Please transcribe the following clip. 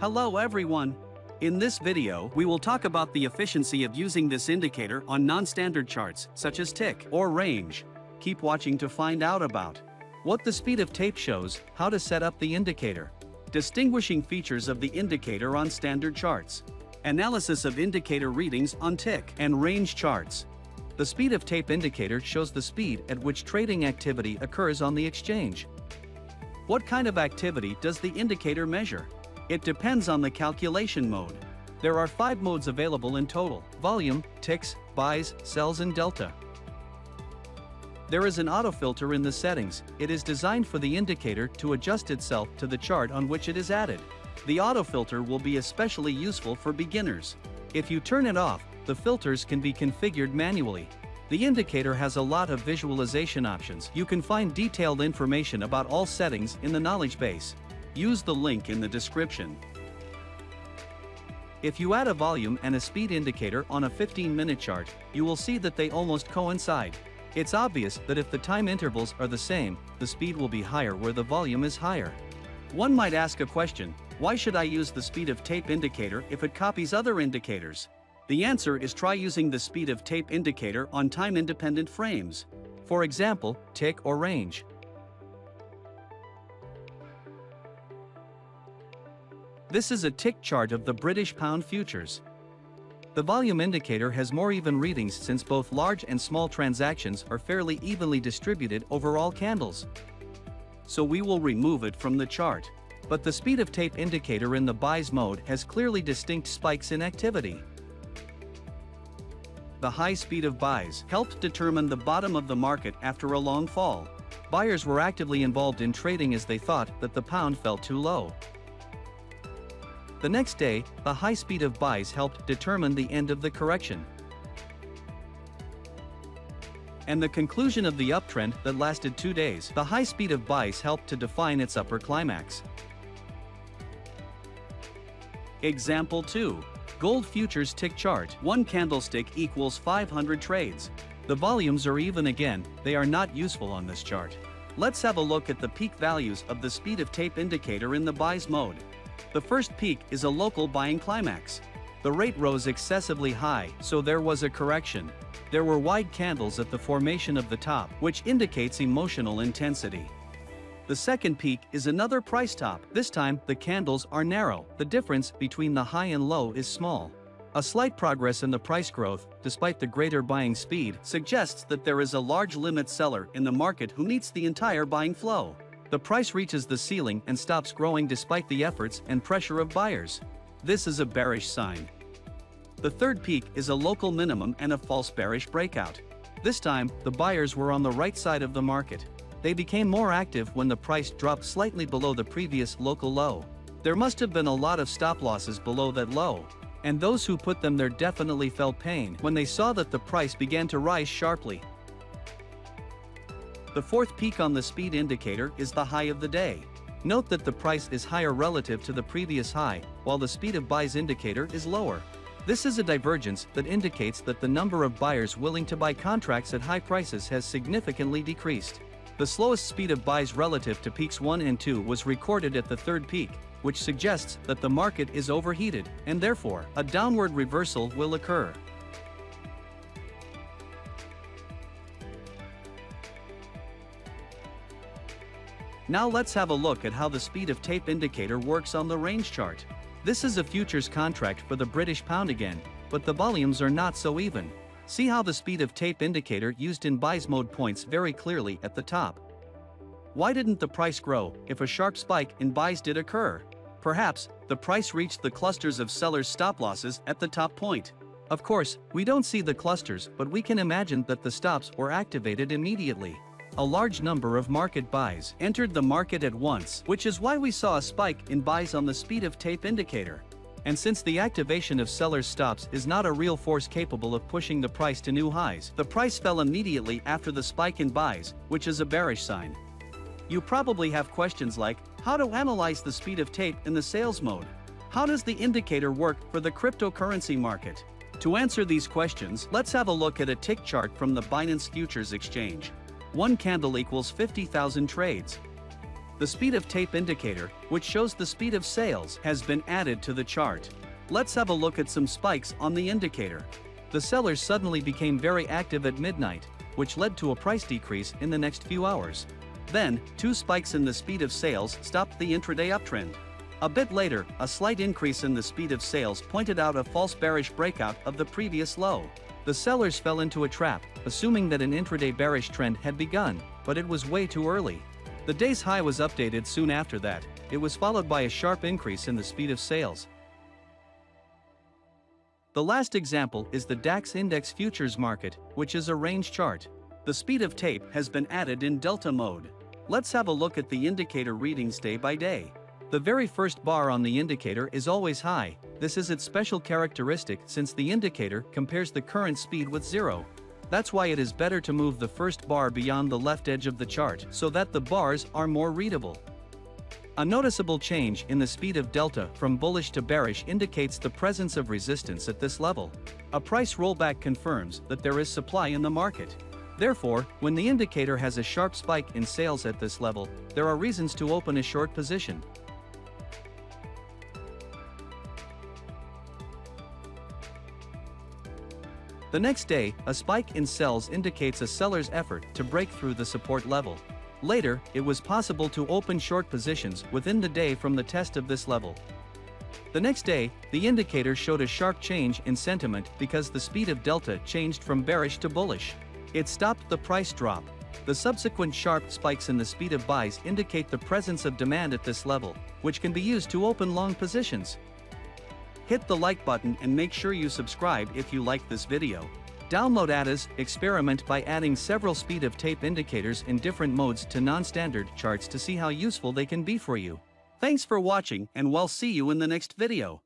Hello everyone! In this video, we will talk about the efficiency of using this indicator on non-standard charts, such as tick or range. Keep watching to find out about what the speed of tape shows, how to set up the indicator, distinguishing features of the indicator on standard charts, analysis of indicator readings on tick and range charts. The speed of tape indicator shows the speed at which trading activity occurs on the exchange. What kind of activity does the indicator measure? It depends on the calculation mode. There are five modes available in total, volume, ticks, buys, sells and delta. There is an auto filter in the settings, it is designed for the indicator to adjust itself to the chart on which it is added. The auto filter will be especially useful for beginners. If you turn it off, the filters can be configured manually. The indicator has a lot of visualization options. You can find detailed information about all settings in the knowledge base. Use the link in the description. If you add a volume and a speed indicator on a 15-minute chart, you will see that they almost coincide. It's obvious that if the time intervals are the same, the speed will be higher where the volume is higher. One might ask a question, why should I use the speed of tape indicator if it copies other indicators? The answer is try using the speed of tape indicator on time-independent frames. For example, tick or range. This is a tick chart of the British pound futures. The volume indicator has more even readings since both large and small transactions are fairly evenly distributed over all candles. So we will remove it from the chart. But the speed of tape indicator in the buys mode has clearly distinct spikes in activity the high speed of buys helped determine the bottom of the market after a long fall. Buyers were actively involved in trading as they thought that the pound fell too low. The next day, the high speed of buys helped determine the end of the correction. And the conclusion of the uptrend that lasted two days, the high speed of buys helped to define its upper climax. Example 2. Gold futures tick chart. One candlestick equals 500 trades. The volumes are even again, they are not useful on this chart. Let's have a look at the peak values of the speed of tape indicator in the buys mode. The first peak is a local buying climax. The rate rose excessively high, so there was a correction. There were wide candles at the formation of the top, which indicates emotional intensity. The second peak is another price top. This time, the candles are narrow. The difference between the high and low is small. A slight progress in the price growth, despite the greater buying speed, suggests that there is a large limit seller in the market who needs the entire buying flow. The price reaches the ceiling and stops growing despite the efforts and pressure of buyers. This is a bearish sign. The third peak is a local minimum and a false bearish breakout. This time, the buyers were on the right side of the market. They became more active when the price dropped slightly below the previous local low. There must have been a lot of stop losses below that low. And those who put them there definitely felt pain when they saw that the price began to rise sharply. The fourth peak on the speed indicator is the high of the day. Note that the price is higher relative to the previous high, while the speed of buys indicator is lower. This is a divergence that indicates that the number of buyers willing to buy contracts at high prices has significantly decreased. The slowest speed of buys relative to peaks 1 and 2 was recorded at the third peak, which suggests that the market is overheated, and therefore, a downward reversal will occur. Now let's have a look at how the speed of tape indicator works on the range chart. This is a futures contract for the British pound again, but the volumes are not so even. See how the speed of tape indicator used in buys mode points very clearly at the top. Why didn't the price grow if a sharp spike in buys did occur? Perhaps, the price reached the clusters of sellers' stop losses at the top point. Of course, we don't see the clusters but we can imagine that the stops were activated immediately. A large number of market buys entered the market at once, which is why we saw a spike in buys on the speed of tape indicator. And since the activation of sellers stops is not a real force capable of pushing the price to new highs, the price fell immediately after the spike in buys, which is a bearish sign. You probably have questions like, how to analyze the speed of tape in the sales mode? How does the indicator work for the cryptocurrency market? To answer these questions, let's have a look at a tick chart from the Binance Futures Exchange. One candle equals 50,000 trades. The speed of tape indicator, which shows the speed of sales, has been added to the chart. Let's have a look at some spikes on the indicator. The sellers suddenly became very active at midnight, which led to a price decrease in the next few hours. Then, two spikes in the speed of sales stopped the intraday uptrend. A bit later, a slight increase in the speed of sales pointed out a false bearish breakout of the previous low. The sellers fell into a trap, assuming that an intraday bearish trend had begun, but it was way too early. The day's high was updated soon after that, it was followed by a sharp increase in the speed of sales. The last example is the DAX Index Futures Market, which is a range chart. The speed of tape has been added in delta mode. Let's have a look at the indicator readings day by day. The very first bar on the indicator is always high, this is its special characteristic since the indicator compares the current speed with zero. That's why it is better to move the first bar beyond the left edge of the chart so that the bars are more readable. A noticeable change in the speed of delta from bullish to bearish indicates the presence of resistance at this level. A price rollback confirms that there is supply in the market. Therefore, when the indicator has a sharp spike in sales at this level, there are reasons to open a short position. The next day, a spike in sells indicates a seller's effort to break through the support level. Later, it was possible to open short positions within the day from the test of this level. The next day, the indicator showed a sharp change in sentiment because the speed of delta changed from bearish to bullish. It stopped the price drop. The subsequent sharp spikes in the speed of buys indicate the presence of demand at this level, which can be used to open long positions. Hit the like button and make sure you subscribe if you like this video. Download ATAS, experiment by adding several speed of tape indicators in different modes to non-standard charts to see how useful they can be for you. Thanks for watching and we'll see you in the next video.